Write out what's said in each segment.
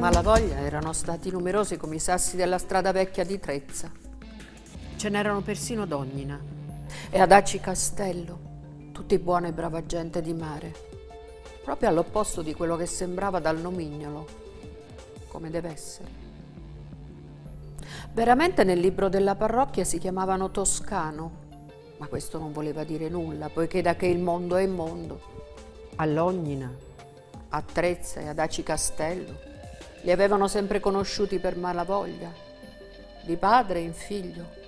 malavoglia erano stati numerosi come i sassi della strada vecchia di Trezza. Ce n'erano persino ad Ognina e ad Aci Castello, tutti buona e brava gente di mare, proprio all'opposto di quello che sembrava dal nomignolo, come deve essere. Veramente nel libro della parrocchia si chiamavano Toscano, ma questo non voleva dire nulla, poiché da che il mondo è mondo, all'Ognina, a Trezza e ad Aci Castello, li avevano sempre conosciuti per malavoglia, di padre in figlio,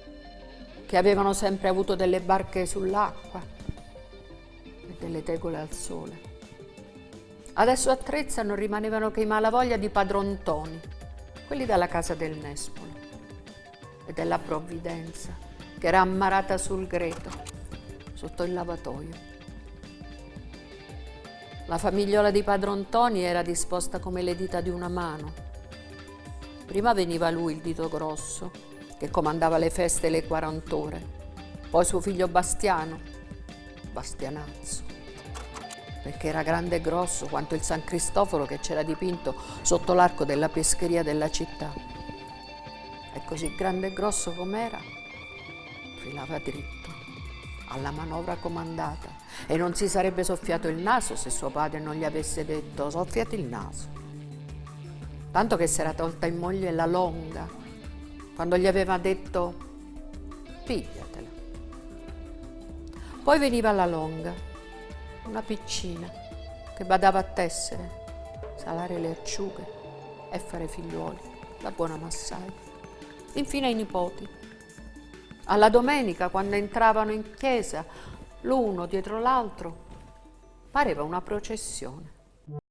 che avevano sempre avuto delle barche sull'acqua e delle tegole al sole. Adesso a Trezza non rimanevano che i malavoglia di padron Toni, quelli della casa del Nespolo e della Provvidenza, che era ammarata sul greto, sotto il lavatoio. La famigliola di padron Toni era disposta come le dita di una mano. Prima veniva lui, il dito grosso, che comandava le feste e le quarant'ore. Poi suo figlio Bastiano, Bastianazzo, perché era grande e grosso quanto il San Cristoforo che c'era dipinto sotto l'arco della pescheria della città. E così grande e grosso com'era, filava dritto alla manovra comandata e non si sarebbe soffiato il naso se suo padre non gli avesse detto soffiati il naso. Tanto che si era tolta in moglie la longa quando gli aveva detto pigliatela. Poi veniva la longa, una piccina che badava a tessere, salare le acciughe e fare figliuoli, la buona Massai. Infine i nipoti. Alla domenica, quando entravano in chiesa, l'uno dietro l'altro, pareva una processione.